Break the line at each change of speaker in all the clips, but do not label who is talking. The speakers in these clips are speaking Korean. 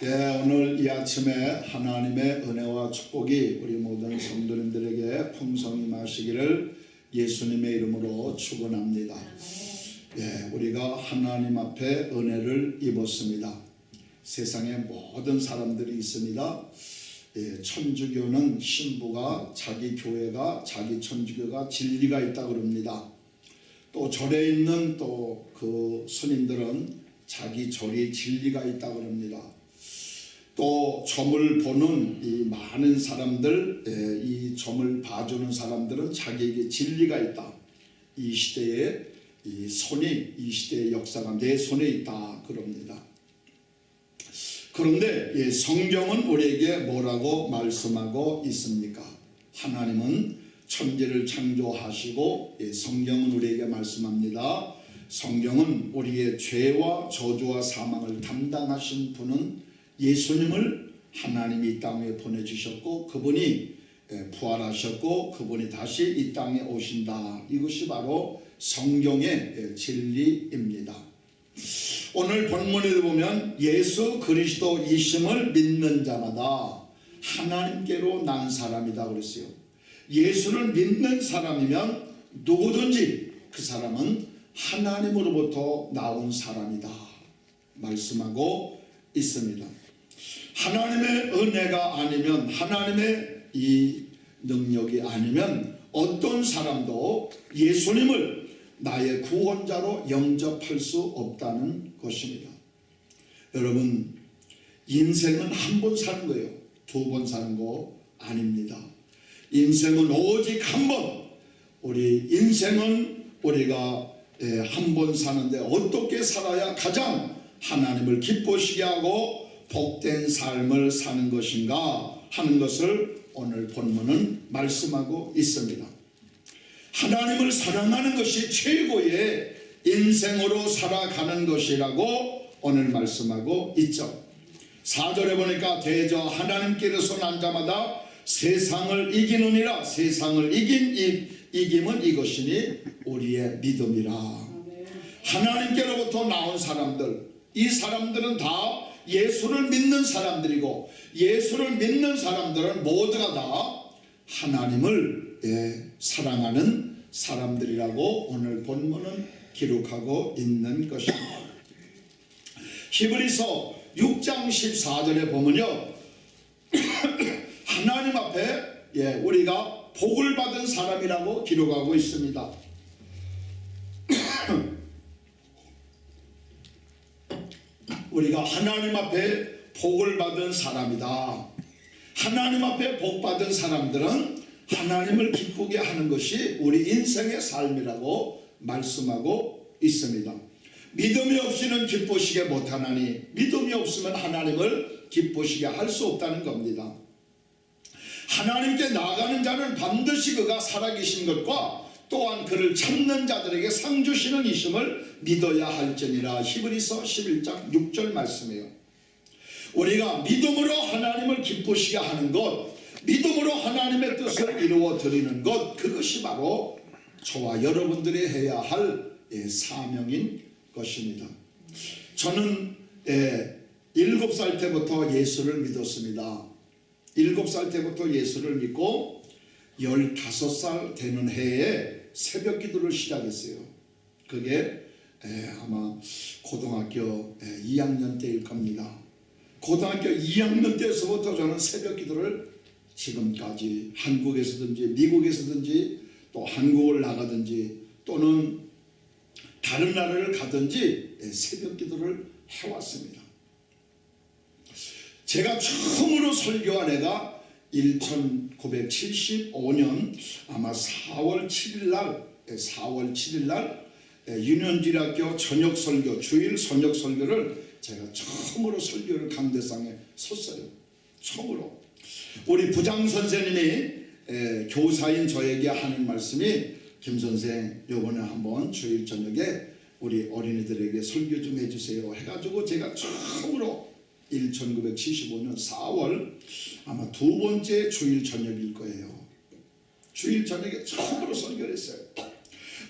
예, 오늘 이 아침에 하나님의 은혜와 축복이 우리 모든 성도님들에게 풍성히 마시기를 예수님의 이름으로 축원합니다. 예, 우리가 하나님 앞에 은혜를 입었습니다. 세상에 모든 사람들이 있습니다. 예, 천주교는 신부가 자기 교회가 자기 천주교가 진리가 있다 그럽니다. 또 절에 있는 또 그 스님들은 자기 절이 진리가 있다 그럽니다. 또 점을 보는 이 많은 사람들, 예, 이 점을 봐주는 사람들은 자기에게 진리가 있다. 이 시대에 이 손이 이 시대의 역사가 내 손에 있다 그럽니다. 그런데 예, 성경은 우리에게 뭐라고 말씀하고 있습니까? 하나님은 천지를 창조하시고 예, 성경은 우리에게 말씀합니다. 성경은 우리의 죄와 저주와 사망을 담당하신 분은 예수님을 하나님이 이 땅에 보내주셨고 그분이 예, 부활하셨고 그분이 다시 이 땅에 오신다. 이것이 바로 성경의 예, 진리입니다. 오늘 본문에 보면 예수 그리스도이심을 믿는 자마다 하나님께로 난 사람이다 그랬어요. 예수를 믿는 사람이면 누구든지 그 사람은 하나님으로부터 나온 사람이다. 말씀하고 있습니다. 하나님의 은혜가 아니면 하나님의 이 능력이 아니면 어떤 사람도 예수님을 나의 구원자로 영접할 수 없다는 것입니다. 여러분 인생은 한 번 사는 거예요. 두 번 사는 거 아닙니다. 인생은 오직 한 번. 우리 인생은 우리가 예, 한번 사는데 어떻게 살아야 가장 하나님을 기쁘시게 하고 복된 삶을 사는 것인가 하는 것을 오늘 본문은 말씀하고 있습니다. 하나님을 사랑하는 것이 최고의 인생으로 살아가는 것이라고 오늘 말씀하고 있죠. 4절에 보니까 대저 하나님께로서 난 자마다 세상을 이기느니라 세상을 이긴 이, 이김은 이것이니 우리의 믿음이라 하나님께로부터 나온 사람들 이 사람들은 다 예수를 믿는 사람들이고 예수를 믿는 사람들은 모두가 다 하나님을 예, 사랑하는 사람들이라고 오늘 본문은 기록하고 있는 것입니다. 히브리서 6장 14절에 보면요. 하나님 앞에 예, 우리가 복을 받은 사람이라고 기록하고 있습니다. 우리가 하나님 앞에 복을 받은 사람이다. 하나님 앞에 복 받은 사람들은 하나님을 기쁘게 하는 것이 우리 인생의 삶이라고 말씀하고 있습니다. 믿음이 없이는 기쁘시게 못하나니 믿음이 없으면 하나님을 기쁘시게 할 수 없다는 겁니다. 하나님께 나아가는 자는 반드시 그가 살아계신 것과 또한 그를 찾는 자들에게 상 주시는 이심을 믿어야 할지니라 히브리서 11장 6절 말씀이에요. 우리가 믿음으로 하나님을 기쁘시게 하는 것 믿음으로 하나님의 뜻을 이루어 드리는 것 그것이 바로 저와 여러분들이 해야 할 예, 사명인 것입니다. 저는 예, 일곱 살 때부터 예수를 믿었습니다. 일곱 살 때부터 예수를 믿고 열다섯 살 되는 해에 새벽 기도를 시작했어요. 그게 에, 아마 고등학교 에, 2학년 때일 겁니다. 고등학교 2학년 때서부터 저는 새벽 기도를 지금까지 한국에서든지 미국에서든지 또 한국을 나가든지 또는 다른 나라를 가든지 에, 새벽 기도를 해왔습니다. 제가 처음으로 설교한 애가 1975년 아마 4월 7일 날 4월 7일 날 윤현길학교 저녁 설교 주일 저녁 설교를 제가 처음으로 설교를 강대상에 섰어요. 처음으로 우리 부장 선생님이 교사인 저에게 하는 말씀이 김 선생 요번에 한번 주일 저녁에 우리 어린이들에게 설교 좀 해주세요 해가지고 제가 처음으로 1975년 4월 아마 두 번째 주일 저녁일 거예요. 주일 저녁에 처음으로 설교를 했어요.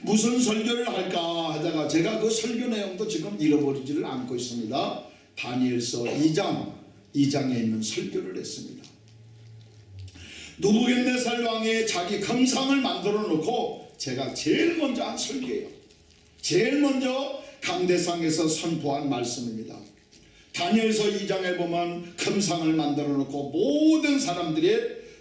무슨 설교를 할까 하다가 제가 그 설교 내용도 지금 잃어버리지를 않고 있습니다. 다니엘서 2장 2장에 있는 설교를 했습니다. 누부갓네살 왕의 자기 금상을 만들어 놓고 제가 제일 먼저 한 설교예요. 제일 먼저 강대상에서 선포한 말씀입니다. 다니엘서 2장에 보면 금상을 만들어 놓고 모든 사람들이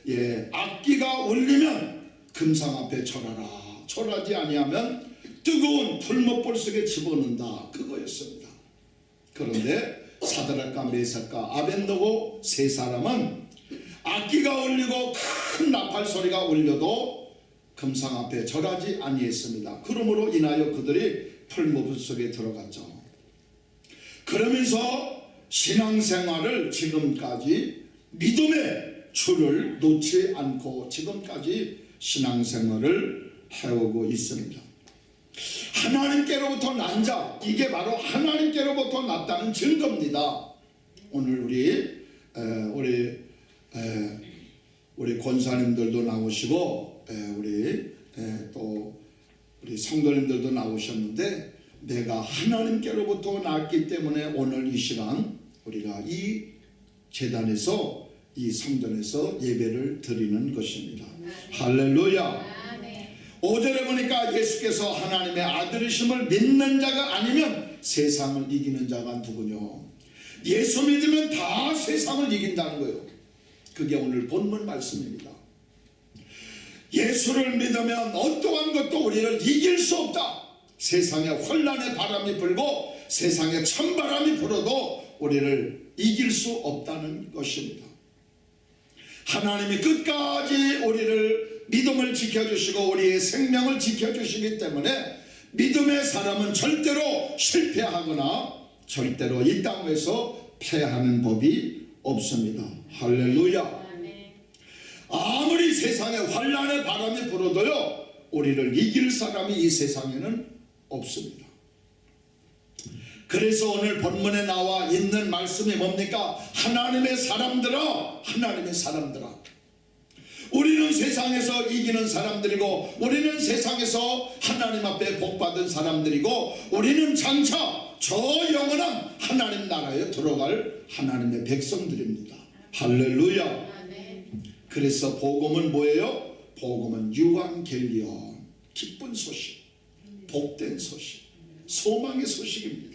예, 악기가 울리면 금상 앞에 절하라. 절하지 아니하면 뜨거운 풀목볼 속에 집어넣는다. 그거였습니다. 그런데 사드락과 메삭과 아벤노고 세 사람은 악기가 울리고 큰 나팔 소리가 울려도 금상 앞에 절하지 아니했습니다. 그러므로 인하여 그들이 풀무불 속에 들어갔죠. 그러면서 신앙생활을 지금까지 믿음의 줄을 놓지 않고 지금까지 신앙생활을 해오고 있습니다. 하나님께로부터 난 자, 이게 바로 하나님께로부터 났다는 증거입니다. 오늘 우리 에, 우리 에, 우리 권사님들도 나오시고 에, 우리 에, 또 우리 성도님들도 나오셨는데 내가 하나님께로부터 났기 때문에 오늘 이 시간 우리가 이 재단에서 이 성전에서 예배를 드리는 것입니다. 할렐루야. 오절에 보니까 예수께서 하나님의 아들이심을 믿는 자가 아니면 세상을 이기는 자가 누구뇨? 예수 믿으면 다 세상을 이긴다는 거예요. 그게 오늘 본문 말씀입니다. 예수를 믿으면 어떠한 것도 우리를 이길 수 없다. 세상에 혼란의 바람이 불고 세상에 찬바람이 불어도 우리를 이길 수 없다는 것입니다. 하나님이 끝까지 우리를 믿음을 지켜주시고 우리의 생명을 지켜주시기 때문에 믿음의 사람은 절대로 실패하거나 절대로 이 땅에서 패하는 법이 없습니다. 할렐루야. 아무리 세상에 환란의 바람이 불어도요 우리를 이길 사람이 이 세상에는 없습니다. 그래서 오늘 본문에 나와 있는 말씀이 뭡니까? 하나님의 사람들아 하나님의 사람들아 우리는 세상에서 이기는 사람들이고 우리는 세상에서 하나님 앞에 복받은 사람들이고 우리는 장차 저 영원한 하나님 나라에 들어갈 하나님의 백성들입니다. 할렐루야 그래서 복음은 뭐예요? 복음은 유한겔리온 기쁜 소식 복된 소식 소망의 소식입니다.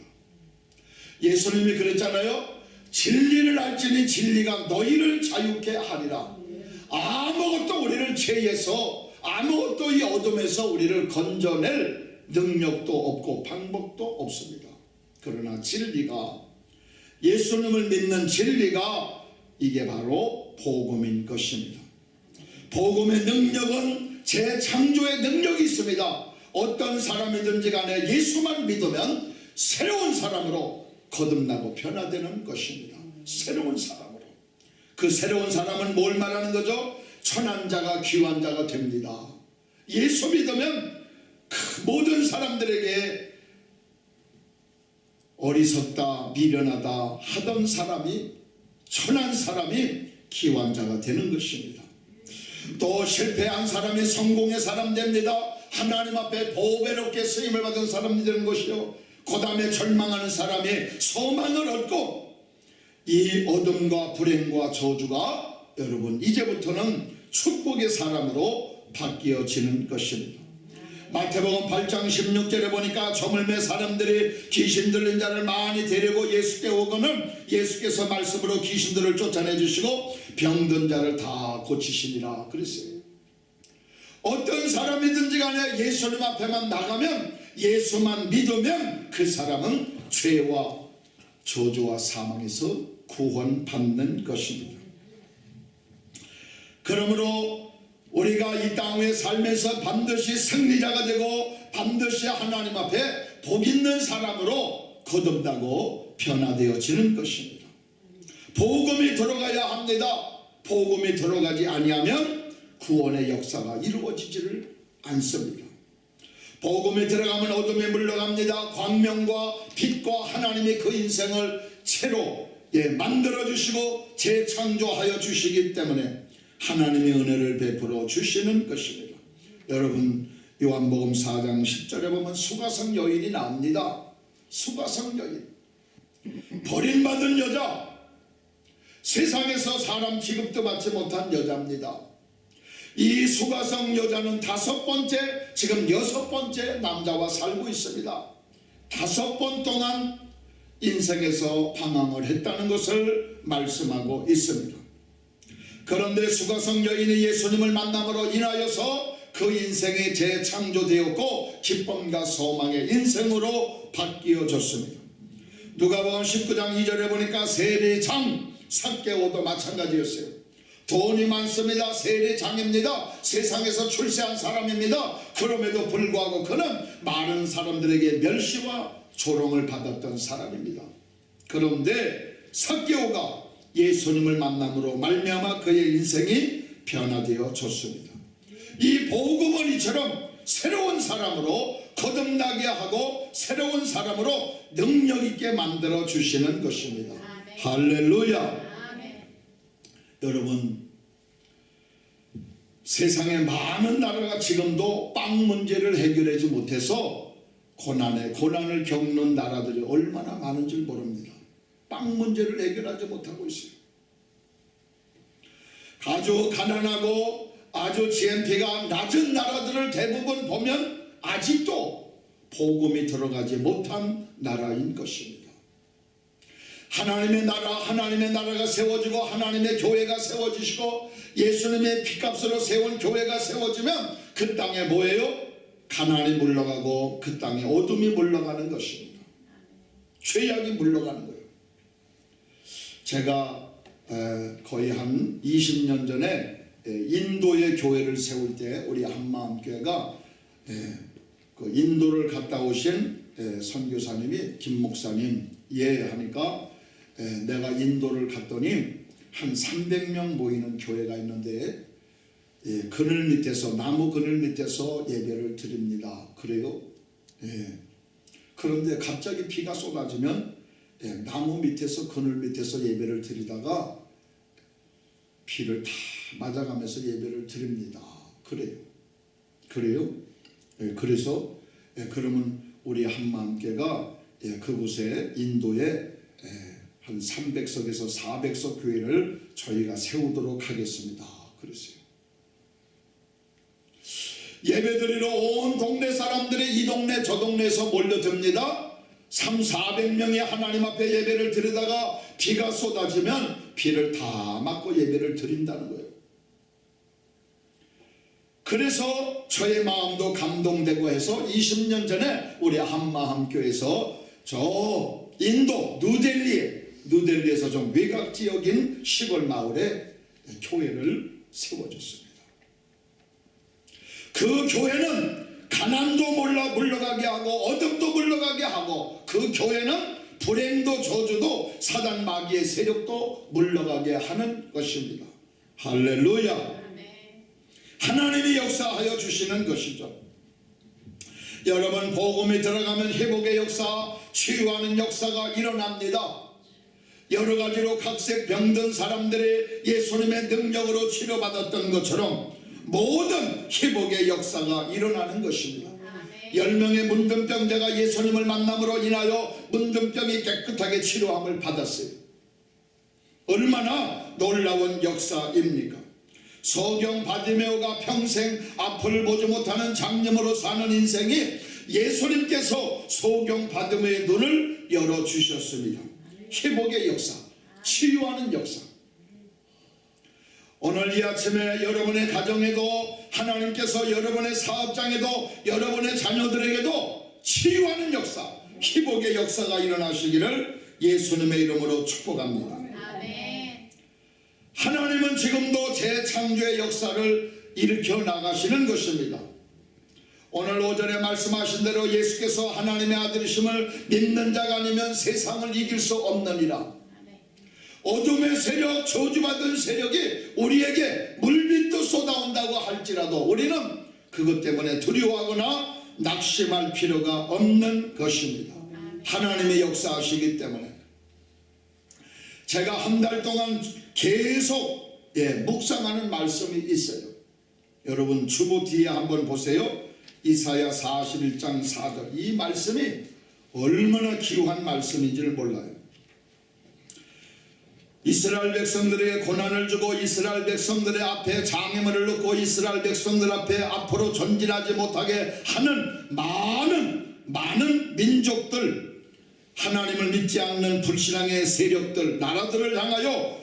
예수님이 그랬잖아요. 진리를 알지니 진리가 너희를 자유케 하리라. 아무것도 우리를 죄에서 아무것도 이 어둠에서 우리를 건져낼 능력도 없고 방법도 없습니다. 그러나 진리가 예수님을 믿는 진리가 이게 바로 복음인 것입니다. 복음의 능력은 재창조의 능력이 있습니다. 어떤 사람이든지 간에 예수만 믿으면 새로운 사람으로 거듭나고 변화되는 것입니다. 새로운 사람으로. 그 새로운 사람은 뭘 말하는 거죠? 천한 자가 귀한 자가 됩니다. 예수 믿으면 그 모든 사람들에게 어리석다, 미련하다 하던 사람이 천한 사람이 귀한 자가 되는 것입니다. 또 실패한 사람이 성공의 사람 됩니다. 하나님 앞에 보배롭게 쓰임을 받은 사람이 되는 것이요. 그 다음에 절망하는 사람이 소망을 얻고 이 어둠과 불행과 저주가 여러분 이제부터는 축복의 사람으로 바뀌어지는 것입니다. 마태복음 8장 16절에 보니까 저물매 사람들이 귀신 들린 자를 많이 데리고 예수께 오거는 예수께서 말씀으로 귀신들을 쫓아내 주시고 병든 자를 다 고치시니라 그랬어요. 어떤 사람이든지 간에 예수님 앞에만 나가면 예수만 믿으면 그 사람은 죄와 저주와 사망에서 구원받는 것입니다. 그러므로 우리가 이 땅에 살면서 반드시 승리자가 되고 반드시 하나님 앞에 복 있는 사람으로 거듭나고 변화되어지는 것입니다. 복음이 들어가야 합니다. 복음이 들어가지 아니하면 구원의 역사가 이루어지지를 않습니다. 복음에 들어가면 어둠에 물러갑니다. 광명과 빛과 하나님이 그 인생을 새로 예, 만들어 주시고 재창조하여 주시기 때문에 하나님의 은혜를 베풀어 주시는 것입니다. 여러분 요한복음 4장 10절에 보면 수가성 여인이 나옵니다. 수가성 여인 버림받은 여자 세상에서 사람 취급도 받지 못한 여자입니다. 이 수가성 여자는 다섯 번째 지금 여섯 번째 남자와 살고 있습니다. 다섯 번 동안 인생에서 방황을 했다는 것을 말씀하고 있습니다. 그런데 수가성 여인이 예수님을 만남으로 인하여서 그 인생이 재창조되었고 기쁨과 소망의 인생으로 바뀌어졌습니다. 누가복음 19장 2절에 보니까 세례장 삭개오도 마찬가지였어요. 돈이 많습니다. 세례장입니다. 세상에서 출세한 사람입니다. 그럼에도 불구하고 그는 많은 사람들에게 멸시와 조롱을 받았던 사람입니다. 그런데 삭개오가 예수님을 만남으로 말미암아 그의 인생이 변화되어졌습니다. 이 이처럼 새로운 사람으로 거듭나게 하고 새로운 사람으로 능력 있게 만들어 주시는 것입니다. 할렐루야. 여러분 세상에 많은 나라가 지금도 빵 문제를 해결하지 못해서 고난에 고난을 겪는 나라들이 얼마나 많은지 모릅니다. 빵 문제를 해결하지 못하고 있어요. 아주 가난하고 아주 GNP가 낮은 나라들을 대부분 보면 아직도 복음이 들어가지 못한 나라인 것입니다. 하나님의 나라, 하나님의 나라가 세워지고 하나님의 교회가 세워지시고 예수님의 피값으로 세운 교회가 세워지면 그 땅에 뭐예요? 가난이 물러가고 그 땅에 어둠이 물러가는 것입니다. 죄악이 물러가는 거예요. 제가 거의 한 20년 전에 인도의 교회를 세울 때 우리 한마음교회가 그 인도를 갔다 오신 선교사님이 김 목사님 예 하니까 내가 인도를 갔더니 한 300명 모이는 교회가 있는데 그늘 밑에서 나무 그늘 밑에서 예배를 드립니다. 그래요? 그런데 갑자기 비가 쏟아지면 나무 밑에서 그늘 밑에서 예배를 드리다가 비를 다 맞아가면서 예배를 드립니다. 그래요. 그래요? 그래서 그러면 우리 한마음교가 그곳에 인도에 한 300석에서 400석 교회를 저희가 세우도록 하겠습니다. 그랬어요. 예배드리러 온 동네 사람들이 이 동네 저 동네에서 몰려듭니다. 3, 400명이 하나님 앞에 예배를 드리다가 비가 쏟아지면 비를 다 맞고 예배를 드린다는 거예요. 그래서 저의 마음도 감동되고 해서 20년 전에 우리 한마함교에서 저 인도 누델리에 누델리에서 좀 외곽 지역인 시골 마을에 교회를 세워줬습니다. 그 교회는 가난도 물러, 물러가게 하고 어둠도 물러가게 하고 그 교회는 불행도 저주도 사단 마귀의 세력도 물러가게 하는 것입니다. 할렐루야. 하나님이 역사하여 주시는 것이죠. 여러분 복음이 들어가면 회복의 역사, 치유하는 역사가 일어납니다. 여러 가지로 각색 병든 사람들이 예수님의 능력으로 치료받았던 것처럼 모든 회복의 역사가 일어나는 것입니다. 열 명의 문둥병자가 예수님을 만남으로 인하여 문둥병이 깨끗하게 치료함을 받았어요. 얼마나 놀라운 역사입니까? 소경 바디메오가 평생 앞을 보지 못하는 장님으로 사는 인생이 예수님께서 소경 바디메오의 눈을 열어주셨습니다. 회복의 역사, 치유하는 역사. 오늘 이 아침에 여러분의 가정에도 하나님께서 여러분의 사업장에도 여러분의 자녀들에게도 치유하는 역사, 회복의 역사가 일어나시기를 예수님의 이름으로 축복합니다. 하나님은 지금도 재창조의 역사를 일으켜 나가시는 것입니다. 오늘 오전에 말씀하신 대로 예수께서 하나님의 아들이심을 믿는 자가 아니면 세상을 이길 수 없느니라. 어둠의 세력, 저주받은 세력이 우리에게 물빛도 쏟아온다고 할지라도 우리는 그것 때문에 두려워하거나 낙심할 필요가 없는 것입니다. 하나님의 역사하시기 때문에 제가 한 달 동안 계속 예, 묵상하는 말씀이 있어요. 여러분 주보 뒤에 한번 보세요. 이사야 41장 4절. 이 말씀이 얼마나 기후한 말씀인지를 몰라요. 이스라엘 백성들에게 고난을 주고 이스라엘 백성들의 앞에 장애물을 놓고 이스라엘 백성들 앞에 앞으로 전진하지 못하게 하는 많은 많은 민족들 하나님을 믿지 않는 불신앙의 세력들 나라들을 향하여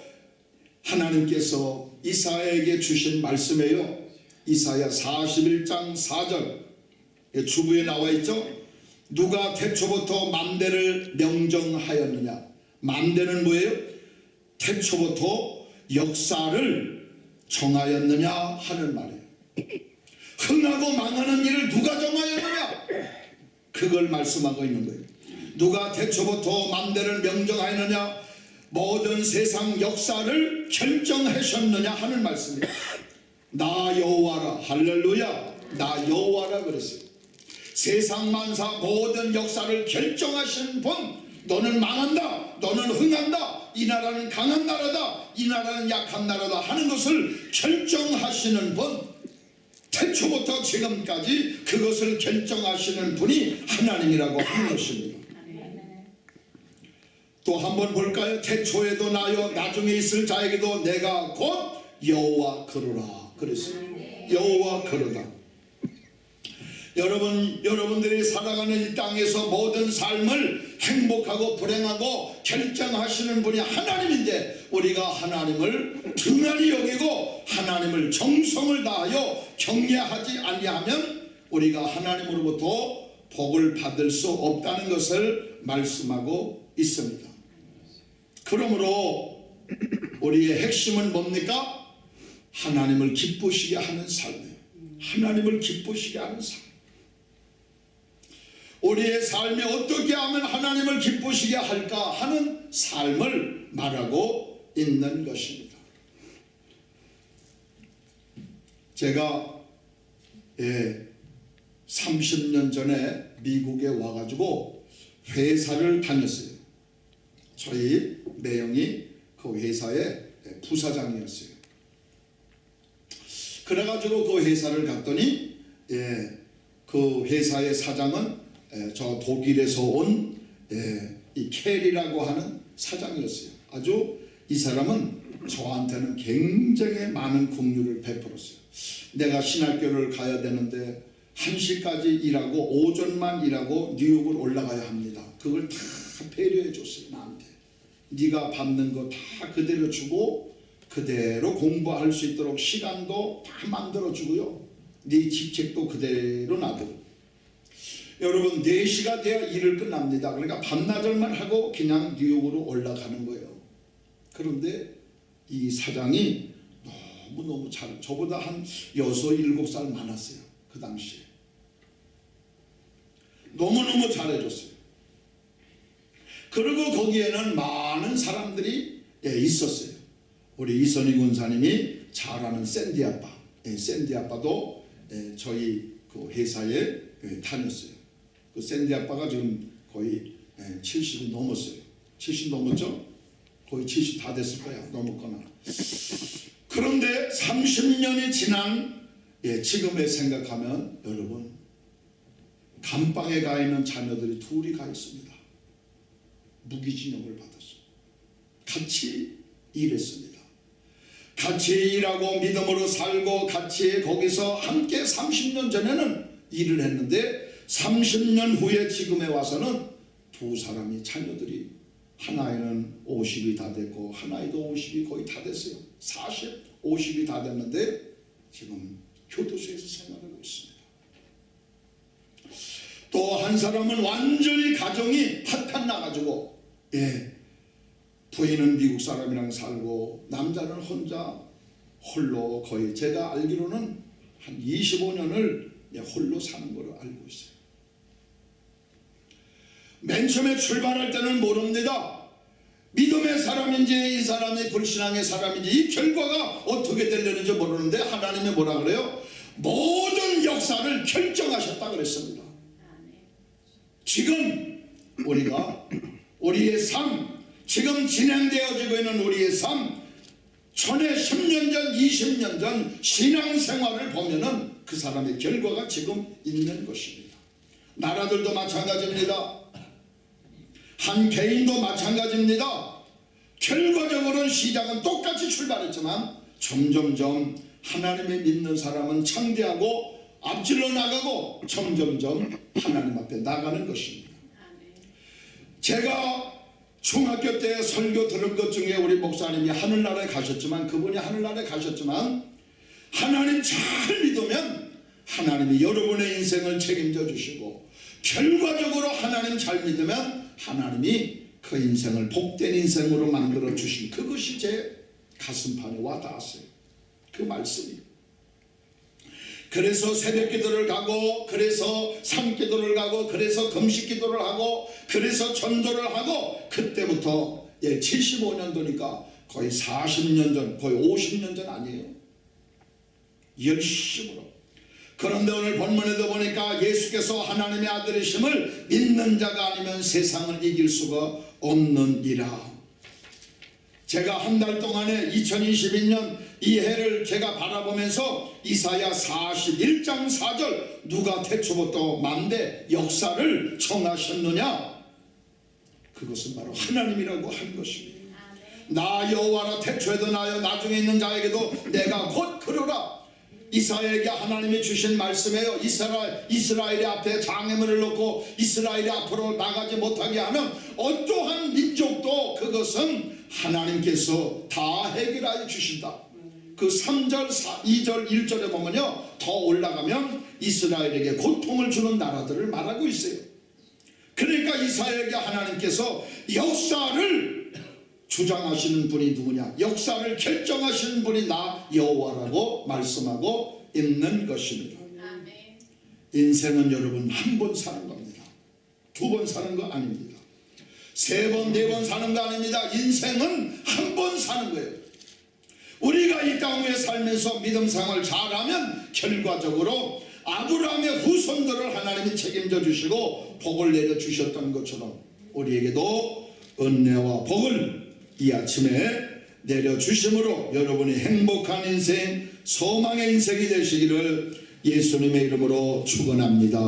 하나님께서 이사야에게 주신 말씀이에요. 이사야 41장 4절 주부에 나와 있죠? 누가 태초부터 만대를 명정하였느냐? 만대는 뭐예요? 태초부터 역사를 정하였느냐 하는 말이에요. 흥하고 망하는 일을 누가 정하였느냐? 그걸 말씀하고 있는 거예요. 누가 태초부터 만대를 명정하였느냐? 모든 세상 역사를 결정하셨느냐 하는 말씀이에요. 나 여호와라 할렐루야. 나 여호와라 그랬어요 세상 만사 모든 역사를 결정하신 분 너는 망한다 너는 흥한다 이 나라는 강한 나라다 이 나라는 약한 나라다 하는 것을 결정하시는 분 태초부터 지금까지 그것을 결정하시는 분이 하나님이라고 하는 것입니다. 또 한번 볼까요? 태초에도 나요 나중에 있을 자에게도 내가 곧 여호와 그러라 그랬어요 여호와 그러다 여러분 여러분들이 살아가는 이 땅에서 모든 삶을 행복하고 불행하고 결정하시는 분이 하나님인데 우리가 하나님을 등한히 여기고 하나님을 정성을 다하여 경외하지 아니하면 우리가 하나님으로부터 복을 받을 수 없다는 것을 말씀하고 있습니다. 그러므로 우리의 핵심은 뭡니까? 하나님을 기쁘시게 하는 삶이에요. 하나님을 기쁘시게 하는 삶. 우리의 삶이 어떻게 하면 하나님을 기쁘시게 할까 하는 삶을 말하고 있는 것입니다. 제가 예, 30년 전에 미국에 와가지고 회사를 다녔어요. 저희 매형이 그 회사의 부사장이었어요. 그래가지고 그 회사를 갔더니 예, 그 회사의 사장은 예, 저 독일에서 온 이 캐리라고 하는 사장이었어요. 아주 이 사람은 저한테는 굉장히 많은 긍휼을 베풀었어요. 내가 신학교를 가야 되는데 1시까지 일하고 오전만 일하고 뉴욕을 올라가야 합니다. 그걸 다 배려해 줬어요. 나한테. 네가 받는 거 다 그대로 주고 그대로 공부할 수 있도록 시간도 다 만들어 주고요. 네 직책도 그대로 놔두고 여러분 4시가 돼야 일을 끝납니다. 그러니까 반나절만 하고 그냥 뉴욕으로 올라가는 거예요. 그런데 이 사장이 너무너무 잘 저보다 한 6, 7살 많았어요. 그 당시에. 너무너무 잘해줬어요. 그리고 거기에는 많은 사람들이 예, 있었어요. 우리 이선희 군사님이 잘 아는 샌디 아빠, 예, 샌디 아빠도 예, 저희 그 회사에 예, 다녔어요. 그 샌디 아빠가 지금 거의 70이 넘었어요. 70 넘었죠? 거의 70 다 됐을 거야. 넘었거나. 그런데 30년이 지난 예, 지금에 생각하면 여러분 감방에 가 있는 자녀들이 둘이 가 있습니다. 무기징역을 받았어요. 같이 일했습니다. 같이 일하고 믿음으로 살고 같이 거기서 함께 30년 전에는 일을 했는데 30년 후에 지금에 와서는 두 사람이 자녀들이 하나에는 50이 다 됐고 하나에도 50이 거의 다 됐어요. 40, 50이 다 됐는데 지금 교도소에서 생활하고 있습니다. 또 한 사람은 완전히 가정이 파탄 나가지고 예 부인은 미국 사람이랑 살고 남자는 혼자 홀로 거의 제가 알기로는 한 25년을 홀로 사는 걸로 알고 있어요. 맨 처음에 출발할 때는 모릅니다. 믿음의 사람인지 이 사람이 불신앙의 사람인지 이 결과가 어떻게 되려는지 모르는데 하나님이 뭐라 그래요? 모든 역사를 결정하셨다 그랬습니다. 지금 우리가 우리의 삶 지금 진행되어지고 있는 우리의 삶 전에 10년 전 20년 전 신앙생활을 보면 은 그 사람의 결과가 지금 있는 것입니다. 나라들도 마찬가지입니다. 한 개인도 마찬가지입니다. 결과적으로는 시작은 똑같이 출발했지만 점점점 하나님의 믿는 사람은 창대하고 앞질러 나가고 점점점 하나님 앞에 나가는 것입니다. 제가 중학교 때 설교 들은 것 중에 우리 목사님이 하늘나라에 가셨지만 그분이 하늘나라에 가셨지만 하나님 잘 믿으면 하나님이 여러분의 인생을 책임져 주시고 결과적으로 하나님 잘 믿으면 하나님이 그 인생을 복된 인생으로 만들어 주신 그것이 제 가슴판에 와 닿았어요. 그 말씀이. 그래서 새벽 기도를 가고 그래서 삶 기도를 가고 그래서 금식 기도를 하고 그래서 전도를 하고 그때부터 예 75년도니까 거의 40년 전 거의 50년 전 아니에요. 열심으로 그런데 오늘 본문에도 보니까 예수께서 하나님의 아들이심을 믿는 자가 아니면 세상을 이길 수가 없느니라. 제가 한 달 동안에 2021년 이 해를 제가 바라보면서 이사야 41장 4절 누가 태초부터 만대 역사를 청하셨느냐? 그것은 바로 하나님이라고 한 것입니다. 나 여호와라 태초에도 나여 나중에 있는 자에게도 내가 곧 그러라 이사야에게 하나님이 주신 말씀이에요. 이스라엘, 이스라엘이 앞에 장애물을 놓고 이스라엘이 앞으로 나가지 못하게 하는 어떠한 민족도 그것은 하나님께서 다 해결하여 주신다. 그 3절, 4, 2절, 1절에 보면요. 더 올라가면 이스라엘에게 고통을 주는 나라들을 말하고 있어요. 그러니까 이사야에게 하나님께서 역사를 주장하시는 분이 누구냐? 역사를 결정하시는 분이 나 여호와라고 말씀하고 있는 것입니다. 인생은 여러분 한 번 사는 겁니다. 두 번 사는 거 아닙니다. 세 번 네 번 사는 거 아닙니다. 인생은 한 번 사는 거예요. 우리가 이 땅에 살면서 믿음 생활 잘하면 결과적으로 아브라함의 후손들을 하나님이 책임져 주시고 복을 내려 주셨던 것처럼 우리에게도 은혜와 복을 이 아침에 내려주심으로 여러분이 행복한 인생 소망의 인생이 되시기를 예수님의 이름으로 축원합니다.